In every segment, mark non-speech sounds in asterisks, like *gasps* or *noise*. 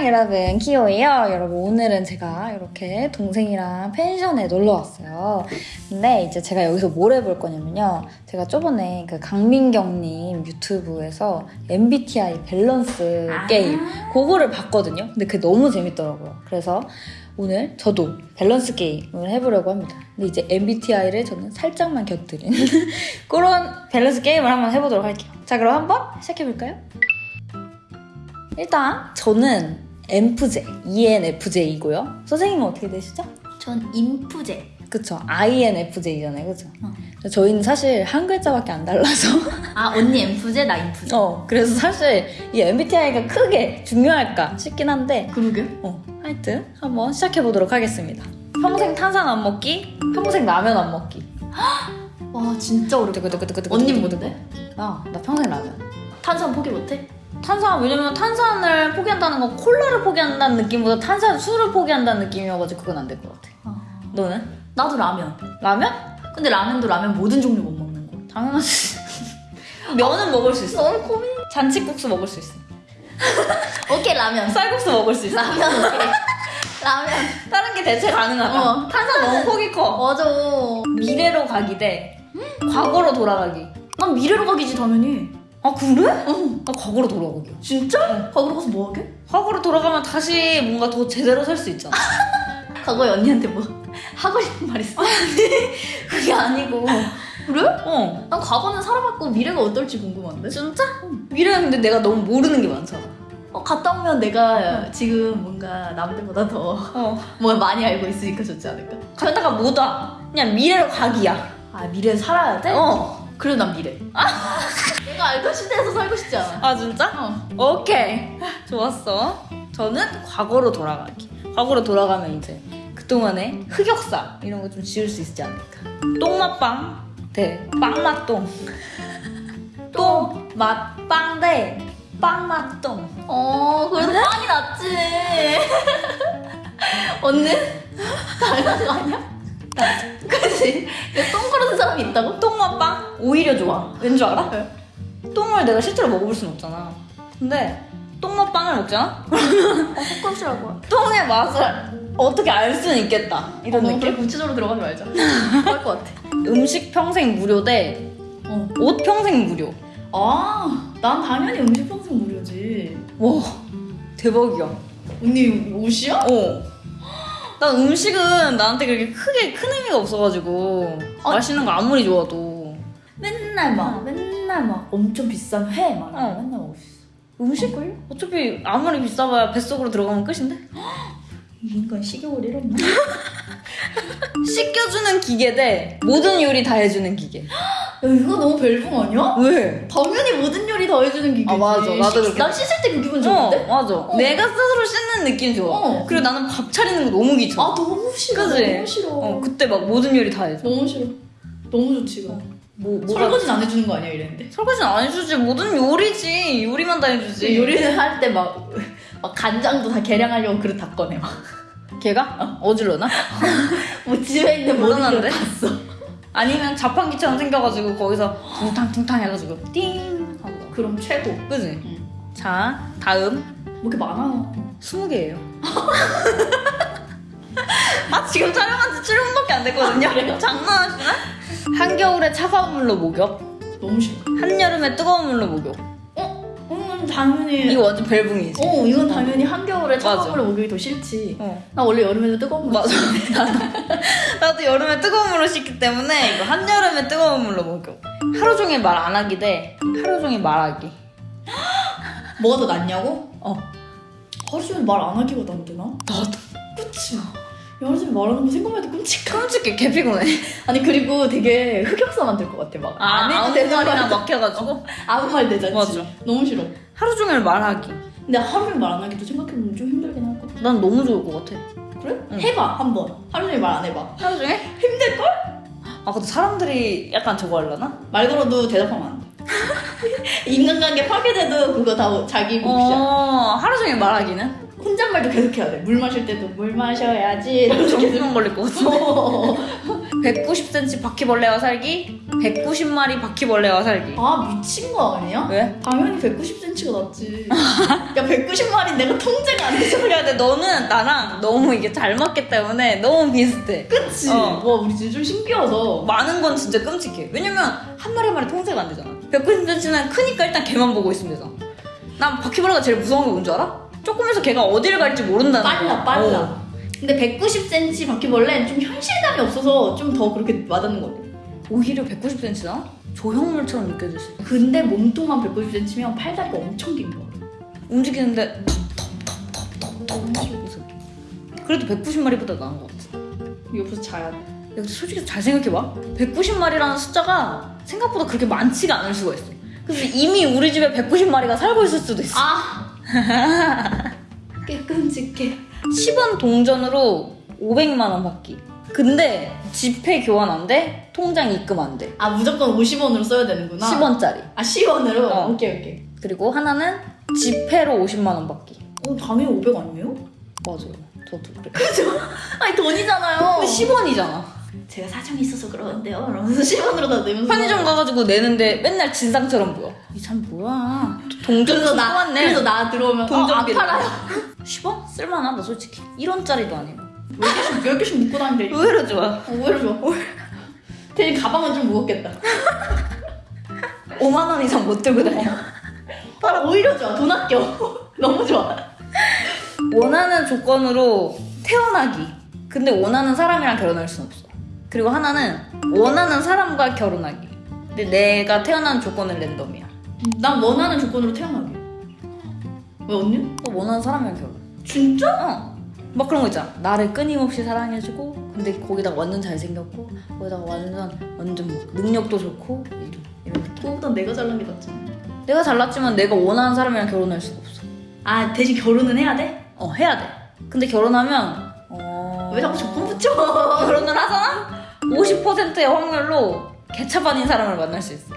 안녕 여러분. 키오예요. 여러분 오늘은 제가 이렇게 동생이랑 펜션에 놀러 왔어요. 근데 이제 제가 여기서 뭘 해볼 거냐면요. 제가 저번에 그 강민경님 유튜브에서 MBTI 밸런스 아. 게임 그거를 봤거든요. 근데 그게 너무 재밌더라고요. 그래서 오늘 저도 밸런스 게임을 해보려고 합니다. 근데 이제 MBTI를 저는 살짝만 곁들인 *laughs* 그런 밸런스 게임을 한번 해보도록 할게요. 자 그럼 한번 시작해볼까요? 일단 저는 MFJ, ENFJ이고요. 선생님은 어떻게 되시죠? 전 인프제. 그쵸, INFJ잖아요, 그쵸? 어. 저희는 사실 한 글자밖에 안 달라서 *laughs* 아 언니 인프제 나 인프제. 어, 그래서 사실 이 MBTI가 크게 중요할까 싶긴 한데 그러게. 어, 하여튼 한번 시작해보도록 하겠습니다. 평생 탄산 안 먹기, 평생 라면 안 먹기. *gasps* 와 진짜 어렵다. 언니 뭔데? 나, 나 평생 라면. 탄산 포기 못해? 탄산 왜냐면 탄산을 포기한다는 건 콜라를 포기한다는 느낌보다 탄산 술을 포기한다는 느낌이어가지고 그건 안 될 것 같아. 아, 너는? 나도 라면. 라면? 근데 라면도 라면 모든 종류 못 먹는 거. 당연하지. *laughs* 면은 먹을 수 있어. 너무 고민. 잔치국수 먹을 수 있어. *laughs* 오케이 라면. 쌀국수 먹을 수 있어. 라면 오케이. 라면. 다른 게 대체 가능하다. 어, 탄산 너무 폭이 커. 맞아. 미래로 가기 대 과거로 돌아가기. 난 미래로 가기지 당연히. 아 그래? 어. 나 과거로 돌아가기. 진짜? 과거로 가서 뭐 하게? 과거로 돌아가면 다시 뭔가 더 제대로 살 수 있잖아. *laughs* 과거에 언니한테 뭐 하고 싶은 말 있어? 그게 아니고. 그래? 어. 난 과거는 살아봤고 미래가 어떨지 궁금한데? 진짜? 미래는 근데 내가 너무 모르는 게 많잖아. 어, 갔다 오면 내가 지금 뭔가 남들보다 더 어. 뭘 *laughs* 많이 알고 있으니까 좋지 않을까? 갔다가 못 와. 그냥 미래로 가기야. 아 미래 살아야 돼? 어. 그래 난 미래 내가 알던 시대에서 살고 싶지 않아 아 진짜? 어. 오케이. 좋았어. 저는 과거로 돌아가기. 과거로 돌아가면 이제 그동안의 흑역사 이런 거 좀 지울 수 있지 않을까. 똥맛빵 대 빵맛똥. *laughs* 똥맛빵 대 빵맛똥. 어 그래도 빵이 낫지 *laughs* 언니? *laughs* 당연한 거 아니야? 그치? 똥 그러는 사람이 있다고? 똥맛빵 오히려 좋아. 왠 줄 알아? 왜? 똥을 내가 실제로 먹어볼 순 없잖아. 근데 똥맛빵을 먹잖아? 어 헛것이라고 똥의 맛을 어떻게 알 수는 있겠다. 이런 어, 느낌? 그래 구체적으로 들어가지 말자 할것 같아 음식 평생 무료 대옷 어. 평생 무료. 아 난 당연히 음식 평생 무료지 와 대박이야. 언니 옷이야? 어. 난 음식은 나한테 그렇게 크게 큰 의미가 없어가지고 어. 맛있는 거 아무리 좋아도 맨날 막 어. 맨날 막 엄청 비싼 회막 어. 맨날 수 있어 음식을 어차피 아무리 비싸봐야 뱃속으로 들어가면 끝인데 *gasps* 이 인간 식욕을 잃었나? *laughs* 씻겨주는 기계 대 모든 요리 다 해주는 기계. *gasps* 야 이거 너무 벨붕 아니야? 왜? 당연히 모든 요리 다 해주는 기계지 아, 맞아. 나도 씻- 난 씻을 때 그 기분 어 좋은데? 맞아. 어. 내가 스스로 씻는 느낌 좋아. 어. 그리고 나는 밥 차리는 거 너무 귀찮아. 아 너무 싫어 그지? 너무 싫어 어 그때 막 모든 요리 다 해줘. 너무 싫어 너무 좋지 이거 뭐 뭐가 설거지는 안 해주는 거 아니야 이랬는데 설거지는 안 해주지. 모든 요리지. 요리만 다 해주지. 요리를 할때 막 막 간장도 다 계량하려고 그릇 다 꺼내 막. 걔가 어질러나? *laughs* 뭐 집에 있는 모든 불안한데? 걸 봤어. 아니면 자판기처럼 생겨가지고 거기서 퉁탕퉁탕 해가지고 띵 하고 그럼 최고. 그지? 응. 자 다음 뭐 이렇게 많아. 20개예요 *laughs* 아 지금 촬영한 지 7분밖에 안 됐거든요 장난하시나? 한겨울에 차가운 물로 목욕 너무 싫어. 한여름에 뜨거운 물로 목욕 당연히. 이거 완전 벨붕이지 어 이건 당연히 한겨울에. 차가운 물로 목욕이 더 싫지. 어. 나 원래 여름에도 뜨거운 물. 맞아 나도 여름에 뜨거운 물로 씻기 때문에 이거 한여름에 뜨거운 물로 목욕 하루 종일 말 안 하기 대 하루 종일 말하기 *gasps* 뭐가 더 낫냐고? 어 하루 종일 말 안 하기가 난데 나? 나도 그치. 야, 하루 종일 말하는 거 생각만 해도 끔찍해. 끔찍해 개 피곤해 *laughs* 아니 그리고 되게 흑역사만 될것 같아 막. 안 해도 아무 되는 말이나 막혀가지고 아무 말 되잖지. 맞아. 너무 싫어. 하루 종일 말하기 근데 하루 종일 말 안 하기도 생각해보면 좀 힘들긴 할 것 같아. 난 너무 좋을 것 같아 그래? 응. 해봐 한번. 하루 종일 말 안 해봐. 하루 종일? 힘들걸? 아 근데 사람들이 약간 저거 하려나? 말 걸어도 대답하면 안 돼. *laughs* 인간관계 파괴돼도 그거 다 자기 몫이야. 어 하루 종일 말하기는? 혼잣말도 계속 해야 돼. 물 마실 때도 물 마셔야지. 이러면서 계속. 정수만 걸릴 것 같은데 어. 190cm 바퀴벌레와 살기 190마리 바퀴벌레와 살기 아 미친 거 아니야? 왜? 당연히 190cm가 낫지. 야 190마리 내가 통제가 안 돼서 그래 근데 너는 나랑 너무 이게 잘 맞기 때문에 너무 비슷해 그치? 어. 와 우리 진짜 좀 신기하다. 많은 건 진짜 끔찍해 왜냐면 한 마리 한 마리 통제가 안 되잖아 190cm는 크니까 일단 걔만 보고 있으면 되잖아 난 바퀴벌레가 제일 무서운 게 뭔지 알아? 조금해서 걔가 어디를 갈지 모른다는 빨라 거야 빨라. 어. 근데 190cm 바퀴벌레는 좀 현실감이 없어서 좀 더 그렇게 와닿는 것 같아. 오히려 190cm나? 조형물처럼 느껴질 수 있어 근데 몸통만 190cm면 팔다리가 엄청 긴 거야. 움직이는데 턱턱턱턱턱 그래도 190마리보다 나은 것 같아 옆에서 자야 돼. 야, 솔직히 잘 생각해봐 190마리라는 숫자가 생각보다 그렇게 많지가 않을 수가 있어 그래서 이미 우리 집에 190마리가 살고 있을 수도 있어 아! *laughs* 꽤 끔찍해. 10원 동전으로 500만 원 받기 근데 지폐 교환 안 돼? 통장 입금 안 돼. 아 무조건 50원으로 써야 되는구나. 10원짜리. 아 10원으로? 어. 오케이 오케이. 그리고 하나는 지폐로 50만 원 받기. 어 당연히 500 아니에요? 맞아요. 저도 그래. 아니 돈이잖아요. 근데 10원이잖아. 제가 사정이 있어서 그러는데요. 이러면서 *laughs* 10원으로 다 내면서 편의점 가가지고 내는데 맨날 진상처럼 보여. 이 사람 뭐야. 동전 그래서 나 뽑았네. 그래서 나 들어오면 동전 어, 안 비례. 팔아요. *laughs* 10원? 쓸만하다 솔직히. 1원짜리도 아니고. 10개씩 10개씩 묶고 다니는데 의외로 좋아. 어, 오히려 좋아. *laughs* 대신 가방은 좀 무겁겠다. 5만 원 이상 못 들고 다녀. 아, 오히려 좋아. 돈 아껴. 너무 좋아. 원하는 조건으로 태어나기. 근데 원하는 사람이랑 결혼할 순 없어. 그리고 하나는 원하는 사람과 결혼하기. 근데 내가 태어난 조건은 랜덤이야. 난 원하는 조건으로 태어나게. 왜 언니? 또 원하는 사람이랑 결혼. 진짜? 어. 막 그런 거 있잖아. 나를 끊임없이 사랑해주고, 근데 거기다가 완전 잘생겼고, 거기다가 완전 완전 뭐 능력도 좋고 이런 이런 느낌. 그거보단 내가 잘난 게 낫잖아. 내가 잘났지만 내가 원하는 사람이랑 결혼할 수가 없어. 아 대신 결혼은 해야 돼? 어 해야 돼. 근데 결혼하면 어. 왜 자꾸 조건 붙여? *laughs* 결혼을 하잖아? 50%의 확률로 개차반인 사람을 만날 수 있어.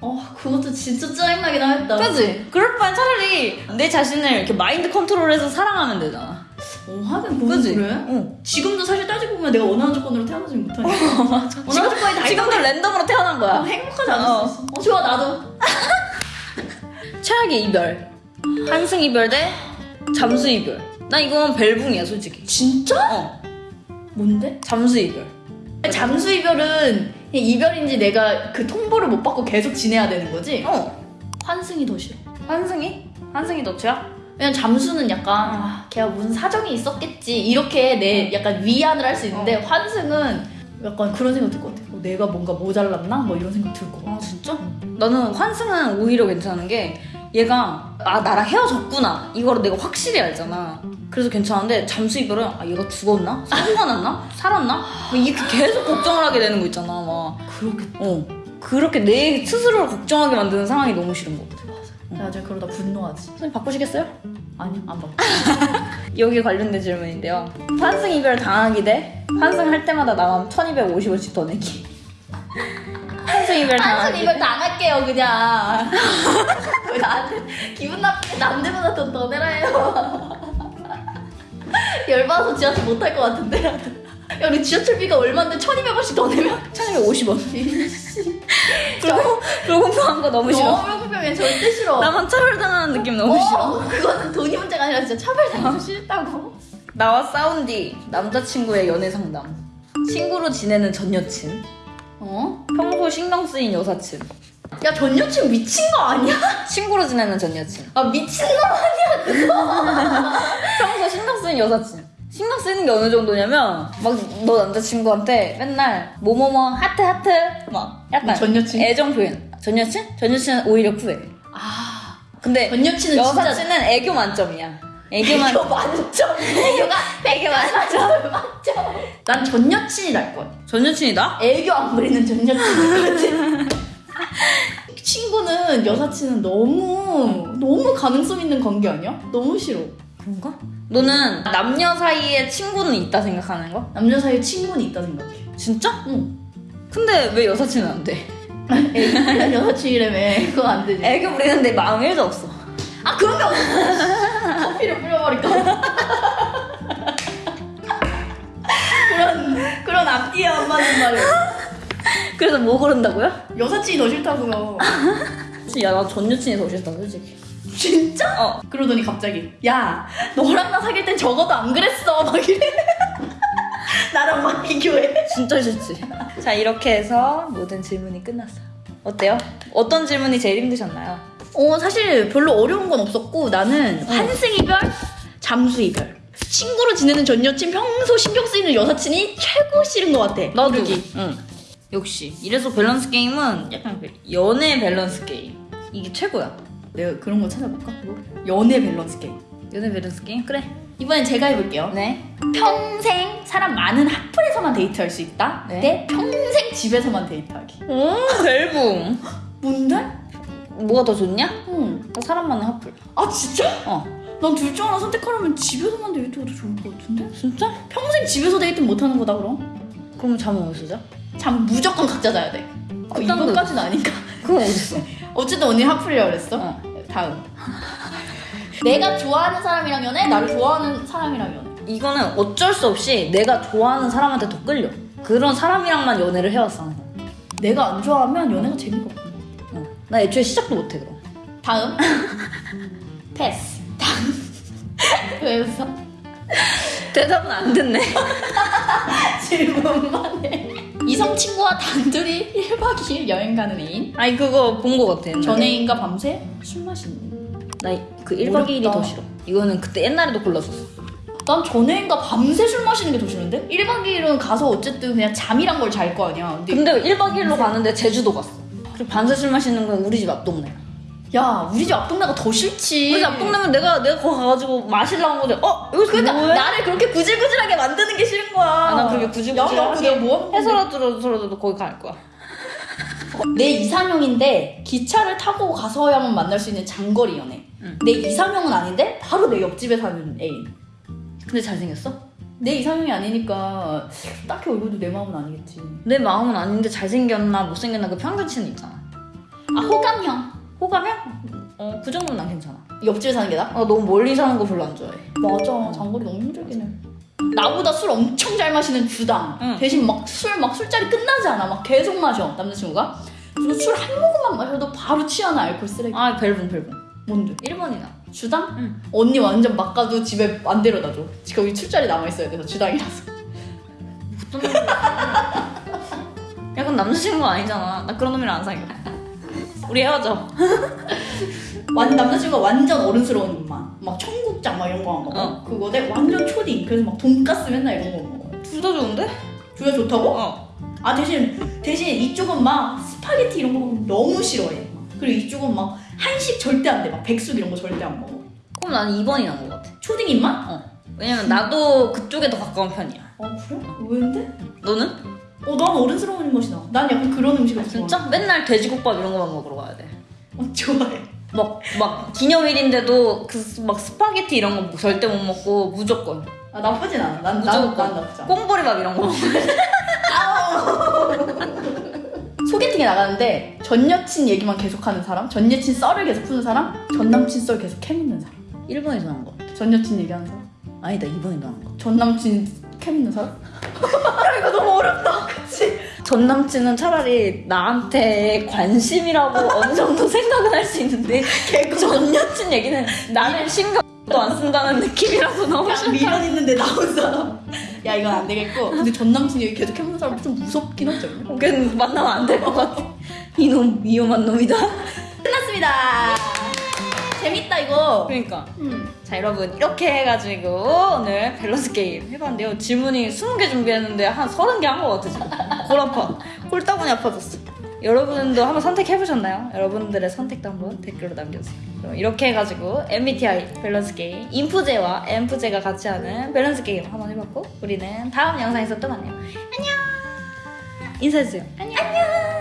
어 그것도 진짜 짜증나긴 하겠다. 그지? 그럴 바엔 차라리 내 자신을 이렇게 마인드 컨트롤해서 사랑하면 되잖아. 어 하긴 그건 그지? 그래. 응. 지금도 사실 따지고 보면 내가 원하는 조건으로 태어나지 못하니까. *laughs* 맞아. 원하는 조건이 다 지금도 랜덤으로 태어난 어, 거야. 행복하지 않을 어. 수 있어. 어 좋아 나도. *laughs* 최악의 이별. 한승 이별 대 잠수 이별. 나 이건 벨붕이야, 솔직히. 진짜? 어. 뭔데? 잠수 이별. 잠수 이별은 이별인지 내가 그 통보를 못 받고 계속 지내야 되는 거지? 어. 환승이 더 싫어. 한승이? 한승이 너 최악? 왜냐면 잠수는 약간 아, 걔가 무슨 사정이 있었겠지 이렇게 내 약간 위안을 할 수 있는데 환승은 약간 그런 생각 들 것 같아. 어, 내가 뭔가 모자랐나? 뭐 이런 생각 들 것 같아. 아, 진짜? 나는 환승은 오히려 괜찮은 게 얘가 아 나랑 헤어졌구나 이거를 내가 확실히 알잖아 그래서 괜찮은데 잠수 이별은 아 얘가 죽었나? 사고가 났나? 살았나? 뭐 이렇게 계속 걱정을 하게 되는 거 있잖아 막 그렇겠다. 어. 그렇게 내 스스로를 걱정하게 만드는 상황이 너무 싫은 거 같아 내가 저 그러다 분노하지. 선생님 바꾸시겠어요? 아니야 안 받고. *laughs* 여기 관련된 질문인데요 환승 이별 당하기 대 환승할 때마다 나만 1250원씩 더 내기 이별 환승 당하기 이별 당할게요 그냥. *laughs* 왜 나한테 기분 나쁘게 남들보다 돈더 내라 해요. 열받아서 지하철 못 탈 것 같은데. 야 우리 지하철비가 얼마인데 1200원씩 더 내면 1250원 그리고 불공평한 거 너무 싫어 너무 불평해 절대 싫어. 나만 차별당하는 느낌 너무 싫어 어, 그거는 돈이 문제가 아니라 진짜 차별당해서 싫다고. 나와 싸운 뒤 남자친구의 연애 상담 친구로 지내는 전 여친 어? 평소 신경 쓰인 여사친 야 전 여친 미친 거 아니야? 친구로 지내는 전 여친 아 미친 거 *laughs* 평소 신경 쓰인 여사친 신경 쓰이는 게 어느 정도냐면 막 너 남자친구한테 맨날 뭐뭐뭐 하트 하트 막 약간 전 여친? 애정 표현 전 여친? 전 여친은 오히려 쿠해 아, 근데 전 여친은 진짜 여사친은 애교 만점이야 애교만 애교 만점. 애교가 애교 만점 만점. 난 전 여친이 날 거야. 전 여친이다? 애교 안 부리는 전 여친이 것 친구는 여사친은 너무 너무 가능성 있는 관계 아니야? 너무 싫어. 그런가? 너는 남녀 사이에 친구는 있다 생각하는 거? 남녀 사이에 친구는 있다 생각해. 진짜? 응. 근데 왜 여사친은 안 돼? *laughs* 애교 부리는 여사친이라며 그거 안 되지. 애교 부리는데 마음 1도 없어 아 그런 게 없어. 커피를 뿌려버릴까. 그런 그런 앞뒤에 안 맞는 말을. 그래서 뭐 고른다고요? 여사친이 더 싫다고요. 야나 전 여친이 더 싫다 솔직히 진짜? 어 그러더니 갑자기 야 너랑 나 사귈 땐 적어도 안 그랬어 막 이래. 나랑 막 비교해. 진짜 싫지 자 이렇게 해서 모든 질문이 끝났어요 어때요? 어떤 질문이 제일 힘드셨나요? 어 사실 별로 어려운 건 없었고 나는 환승 이별, 잠수 이별. 친구로 지내는 전 여친 평소 신경 쓰이는 여사친이 최고 싫은 것 같아. 나도. 응 역시 이래서 밸런스 게임은 약간 그 연애 밸런스 게임 이게 최고야 내가 그런 거 찾아볼까? 연애 밸런스 게임. 연애 밸런스 게임? 그래 이번엔 제가 해볼게요. 네 평생 사람 많은 핫플에서만 데이트할 수 있다. 네. 대 평생 집에서만 데이트하기. 오 밸붕 *laughs* 뭔데? 뭐가 더 좋냐? 응. 사람 많은 핫플 아 진짜? 어 난 둘 중 하나 선택하려면 집에서만 데이트가 더 좋을 것 같은데? 진짜? 평생 집에서 데이트 못 하는 거다 그럼? 그럼 잠은 어디서 자? 잠 무조건 각자 자야 돼. 어, 그딴 거 이번까지는 아니까. 그건 어딨어 *laughs* 어쨌든 언니 핫플이라고 그랬어. 어. 다음. *laughs* 내가 좋아하는 사람이랑 연애, 나를 좋아하는 사람이랑 연애. 이거는 어쩔 수 없이 내가 좋아하는 사람한테 더 끌려 그런 사람이랑만 연애를 해왔어. 내가 안 좋아하면 연애가 재미가 없어. 어. 나 애초에 시작도 못해 그럼 다음. *laughs* 패스. 다음. *laughs* 왜 웃어? 대답은 안 듣네 *laughs* 질문만 해. 이성 친구와 단둘이 1박 2일 여행 가는 애인. 아니 그거 본 거 같아 옛날에. 전애인과 밤새 술 마시는. 나그 1박 2일이 어렵다. 더 싫어 이거는 그때 옛날에도 골랐었어 난 전애인과 밤새 술 마시는 게 더 싫은데? 1박 2일은 가서 어쨌든 그냥 잠이란 걸 잘 거 아니야. 근데 근데 1박 2일로 가는데 제주도 갔어 그리고 반세술 마시는 건 우리 집 앞 동네야 야, 우리 집 앞동네가 더 싫지. 우리 집 앞동네면 내가 내가 거기 가가지고 마시려고 한 거지 어? 여기서 그러니까 뭐해? 나를 그렇게 구질구질하게 만드는 게 싫은 거야. 아, 난 그렇게 구질구질하게 뭐 건데? 해서라도 거기 갈 거야 내 이상형인데 기차를 타고 가서야만 만날 수 있는 장거리 연애. 응. 내 이상형은 아닌데 바로 내 옆집에 사는 애인. 근데 잘생겼어? 내 이상형이 아니니까 딱히 얼굴도 내 마음은 아니겠지. 내 마음은 아닌데 잘생겼나 못생겼나 그 평균치는 있잖아 아 호감형. 호감이야? 어, 그 정도는 난 괜찮아. 옆집에 사는 게 나? 어, 너무 멀리 사는 거 별로 안 좋아해. 맞아. 장거리 너무 힘들긴 해. 나보다 술 엄청 잘 마시는 주당. 응. 대신 막 술막 술자리 끝나지 않아. 막 계속 마셔 남자친구가. 술 한 모금만 마셔도 바로 취하는 알코올 쓰레기. 아, 벨붕, 벨붕. 뭔데? 1번이다. 주당? 응. 언니 완전 막 가도 집에 안 데려다 줘. 거기 술자리 남아 있어야 돼서 주당이라서. 어떤? 야, 그건 남자친구 아니잖아. 나 그런 놈이랑 안 사귀어. 우리 헤어져. 완 남자친구가 완전 어른스러운 입맛. 막 청국장 막 이런 거 안 먹어. 어. 그거 내 완전 초딩. 그래서 막 돈가스 맨날 이런 거 먹어. 둘 다 좋은데? 주가 좋다고? 어. 아 대신 대신 이쪽은 막 스파게티 이런 거 너무 싫어해. 그리고 이쪽은 막 한식 절대 안 돼. 막 백숙 이런 거 절대 안 먹어. 그럼 나는 2번이 나은 것 같아. 초딩 입맛? 어. 왜냐면 나도 그쪽에 더 가까운 편이야. 아 그래? 왜인데? 너는? 어 난 어른스러운 입맛이 나. 난 약간 그런 음식을 진짜? 좋아해. 맨날 돼지국밥 이런 거만 먹으러 가야 돼. 어, 좋아해. 막, 막, 기념일인데도 그, 막 스파게티 이런 거 절대 못 먹고 무조건. 아 나쁘진 않아. 난, 난, 무조건. 난 나쁘지 않아. 꽁보리밥 이런 거 먹어. 소개팅에 나가는데 전 여친 얘기만 계속하는 사람, 전 여친 썰을 계속 푸는 사람, 전 남친 썰 계속 캐묻는 사람. 1번이 더 나은 것 같아. 전 여친 얘기하는 사람, 아니다, 2번이 더 나은 것 같아. 전 남친 캐묻는 사람. 야 *laughs* 이거 너무 어렵다, 그치? 전 남친은 차라리 나한테 관심이라고 어느 정도 생각은 할 수 있는데 *laughs* 전 여친 얘기는 나를 신경도 안 쓴다는 느낌이라서 너무 야 미련 있는데 나온 사람. 야 이건 안 되겠고. 근데 전 남친 얘기 계속 캐묻는 사람 좀 무섭긴 하죠. 그냥 만나면 안 될 것 같아. 이놈 위험한 놈이다. 끝났습니다. 재밌다 이거. 그러니까 음. 자 여러분 이렇게 해가지고 오늘 밸런스 게임 해봤는데요. 질문이 20개 준비했는데 한 30개 한 것 같아 지금. 골 아파. 꼴따구니 아파졌어. 여러분도 한번 선택해보셨나요? 여러분들의 선택도 한번 댓글로 남겨주세요. 그럼 이렇게 해가지고 MBTI 밸런스 게임 인프제와 엔프제가 같이 하는 밸런스 게임 한번 해봤고 우리는 다음 영상에서 또 만나요. 안녕. 인사해주세요. 안녕.